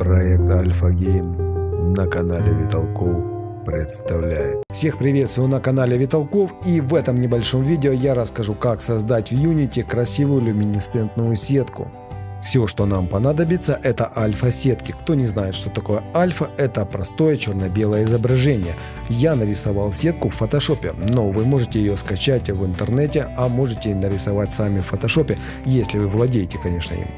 Проект Альфа Гейм на канале Виталков представляет. Всех приветствую на канале Виталков и в этом небольшом видео я расскажу как создать в Unity красивую люминесцентную сетку. Все, что нам понадобится, это альфа-сетки. Кто не знает, что такое альфа, это простое черно-белое изображение. Я нарисовал сетку в фотошопе, но вы можете ее скачать в интернете, а можете нарисовать сами в фотошопе, если вы владеете, конечно, им.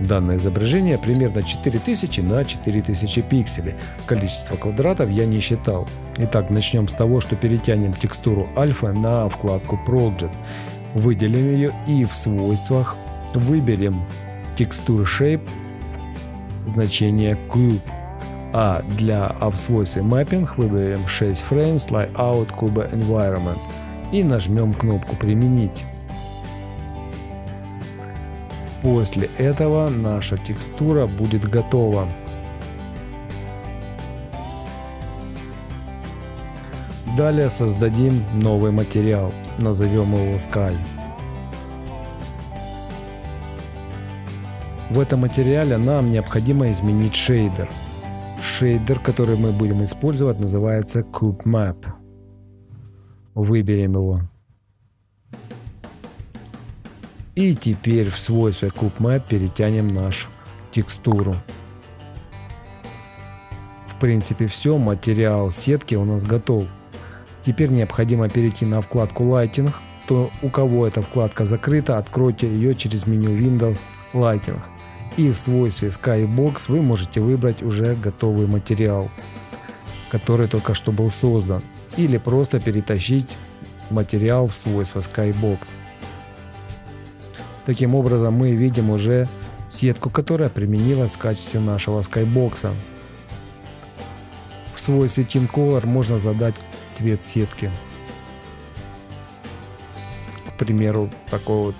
Данное изображение примерно 4000 на 4000 пикселей. Количество квадратов я не считал. Итак, начнем с того, что перетянем текстуру альфа на вкладку Project. Выделим ее и в свойствах выберем текстуры Shape значение Cube. А для а в свойстве Mapping выберем 6 Frames Layout Cube Environment и нажмем кнопку «Применить». После этого наша текстура будет готова. Далее создадим новый материал, назовем его Sky. В этом материале нам необходимо изменить шейдер. Шейдер, который мы будем использовать, называется Cube Map. Выберем его. И теперь в свойстве CubeMap перетянем нашу текстуру. В принципе все, материал сетки у нас готов. Теперь необходимо перейти на вкладку Lighting. То у кого эта вкладка закрыта, откройте ее через меню Windows Lighting. И в свойстве Skybox вы можете выбрать уже готовый материал, который только что был создан. Или просто перетащить материал в свойство Skybox. Таким образом мы видим уже сетку, которая применилась в качестве нашего скайбокса. В свойстве Team Color можно задать цвет сетки. К примеру, такой вот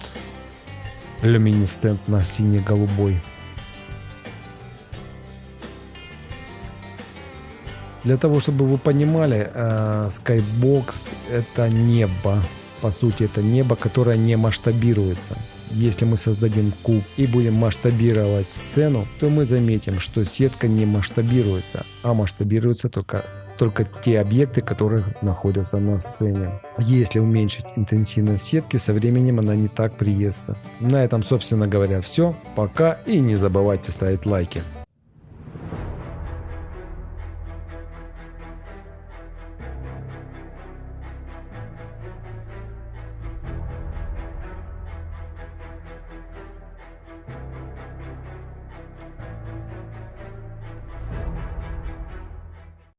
люминесцентно синий-голубой. Для того, чтобы вы понимали, э, Skybox это небо. По сути, это небо, которое не масштабируется. Если мы создадим куб и будем масштабировать сцену, то мы заметим, что сетка не масштабируется, а масштабируются только только те объекты, которые находятся на сцене. Если уменьшить интенсивность сетки, со временем она не так приестся. На этом, собственно говоря, все. Пока и не забывайте ставить лайки.